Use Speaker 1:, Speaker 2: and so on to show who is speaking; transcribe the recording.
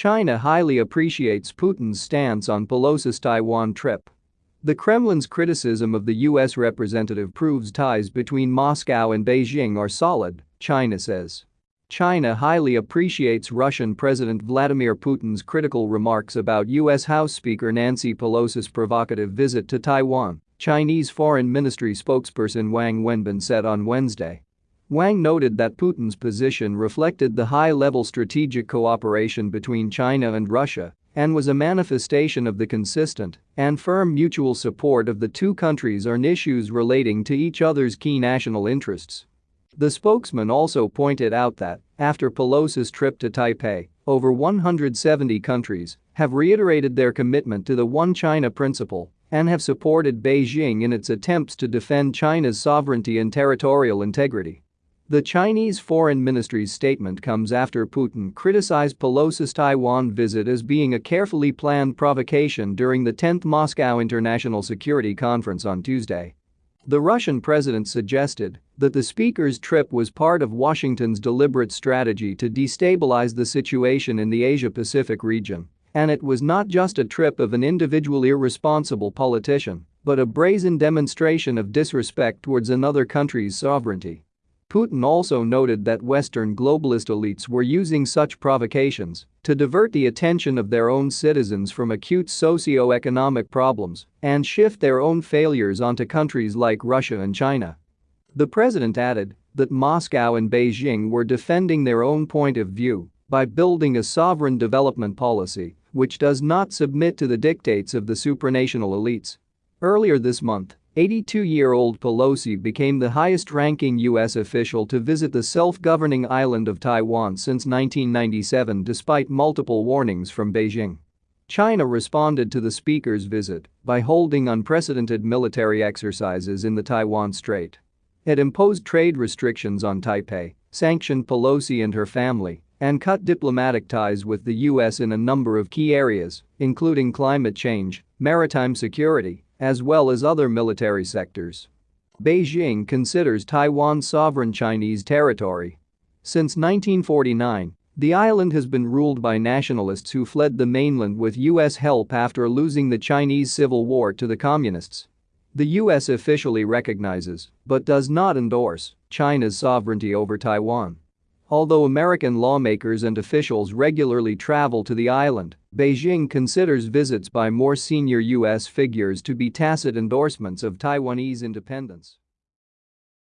Speaker 1: China highly appreciates Putin's stance on Pelosi's Taiwan trip. The Kremlin's criticism of the U.S. representative proves ties between Moscow and Beijing are solid, China says. China highly appreciates Russian President Vladimir Putin's critical remarks about U.S. House Speaker Nancy Pelosi's provocative visit to Taiwan, Chinese Foreign Ministry spokesperson Wang Wenbin said on Wednesday. Wang noted that Putin's position reflected the high-level strategic cooperation between China and Russia and was a manifestation of the consistent and firm mutual support of the two countries on issues relating to each other's key national interests. The spokesman also pointed out that, after Pelosi's trip to Taipei, over 170 countries have reiterated their commitment to the One China principle and have supported Beijing in its attempts to defend China's sovereignty and territorial integrity. The Chinese Foreign Ministry's statement comes after Putin criticized Pelosi's Taiwan visit as being a carefully planned provocation during the 10th Moscow International Security Conference on Tuesday. The Russian president suggested that the speaker's trip was part of Washington's deliberate strategy to destabilize the situation in the Asia-Pacific region, and it was not just a trip of an individual irresponsible politician, but a brazen demonstration of disrespect towards another country's sovereignty. Putin also noted that Western globalist elites were using such provocations to divert the attention of their own citizens from acute socio-economic problems and shift their own failures onto countries like Russia and China. The president added that Moscow and Beijing were defending their own point of view by building a sovereign development policy which does not submit to the dictates of the supranational elites. Earlier this month, 82-year-old Pelosi became the highest-ranking U.S. official to visit the self-governing island of Taiwan since 1997 despite multiple warnings from Beijing. China responded to the speaker's visit by holding unprecedented military exercises in the Taiwan Strait. It imposed trade restrictions on Taipei, sanctioned Pelosi and her family, and cut diplomatic ties with the U.S. in a number of key areas, including climate change, maritime security, as well as other military sectors. Beijing considers Taiwan sovereign Chinese territory. Since 1949, the island has been ruled by nationalists who fled the mainland with U.S. help after losing the Chinese Civil War to the Communists. The U.S. officially recognizes, but does not endorse, China's sovereignty over Taiwan. Although American lawmakers and officials regularly travel to the island, Beijing considers visits by more senior U.S. figures to be tacit endorsements of Taiwanese independence.